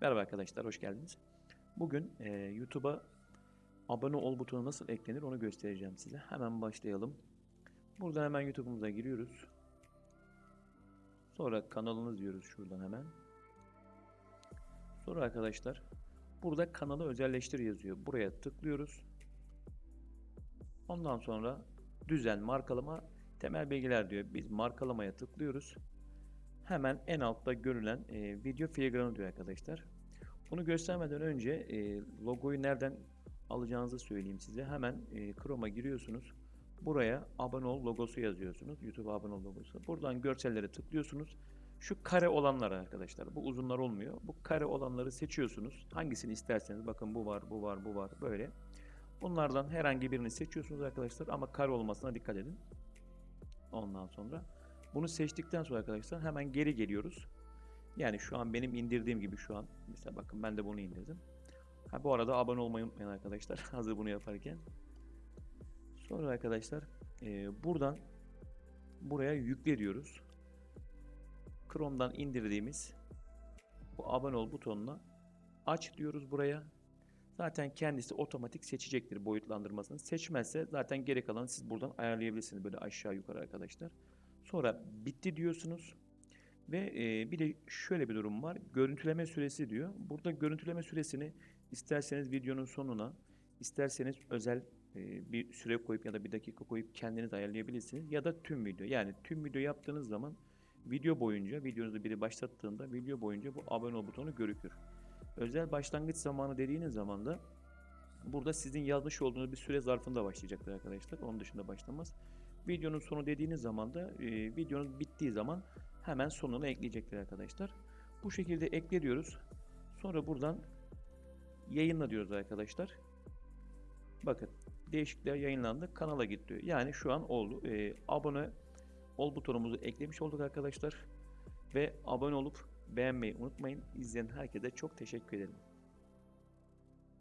Merhaba arkadaşlar, hoş geldiniz. Bugün e, YouTube'a abone ol butonu nasıl eklenir onu göstereceğim size. Hemen başlayalım. Buradan hemen YouTube'umuza giriyoruz. Sonra kanalınız diyoruz şuradan hemen. Sonra arkadaşlar burada kanalı özelleştir yazıyor. Buraya tıklıyoruz. Ondan sonra düzen, markalama, temel bilgiler diyor. Biz markalamaya tıklıyoruz. Hemen en altta görülen e, video filigranı diyor arkadaşlar. Bunu göstermeden önce e, logoyu nereden alacağınızı söyleyeyim size. Hemen e, Chrome'a giriyorsunuz. Buraya abone ol logosu yazıyorsunuz. YouTube abone ol logosu. Buradan görsellere tıklıyorsunuz. Şu kare olanlar arkadaşlar. Bu uzunlar olmuyor. Bu kare olanları seçiyorsunuz. Hangisini isterseniz. Bakın bu var, bu var, bu var. Böyle. Bunlardan herhangi birini seçiyorsunuz arkadaşlar. Ama kare olmasına dikkat edin. Ondan sonra bunu seçtikten sonra arkadaşlar hemen geri geliyoruz. Yani şu an benim indirdiğim gibi şu an. Mesela bakın ben de bunu indirdim. Ha, bu arada abone olmayı unutmayın arkadaşlar. Hazır bunu yaparken. Sonra arkadaşlar e, buradan buraya yükle diyoruz. Chrome'dan indirdiğimiz bu abone ol butonuna aç diyoruz buraya. Zaten kendisi otomatik seçecektir boyutlandırmasını. Seçmezse zaten geri kalanı siz buradan ayarlayabilirsiniz böyle aşağı yukarı arkadaşlar. Sonra bitti diyorsunuz. Ve e, bir de şöyle bir durum var. Görüntüleme süresi diyor. Burada görüntüleme süresini isterseniz videonun sonuna, isterseniz özel e, bir süre koyup ya da bir dakika koyup kendiniz ayarlayabilirsiniz. Ya da tüm video. Yani tüm video yaptığınız zaman video boyunca, videonuzu biri başlattığında video boyunca bu abone ol butonu görükür. Özel başlangıç zamanı dediğiniz zaman da burada sizin yazmış olduğunuz bir süre zarfında başlayacaktır arkadaşlar. Onun dışında başlamaz. Videonun sonu dediğiniz zaman da e, videonuz bittiği zaman hemen sonuna ekleyecektir arkadaşlar. Bu şekilde ekle diyoruz. Sonra buradan yayınla diyoruz arkadaşlar. Bakın değişiklikler yayınlandı. Kanala git diyor. Yani şu an oldu. E, abone ol butonumuzu eklemiş olduk arkadaşlar. Ve abone olup beğenmeyi unutmayın. İzleyen herkese çok teşekkür ederim.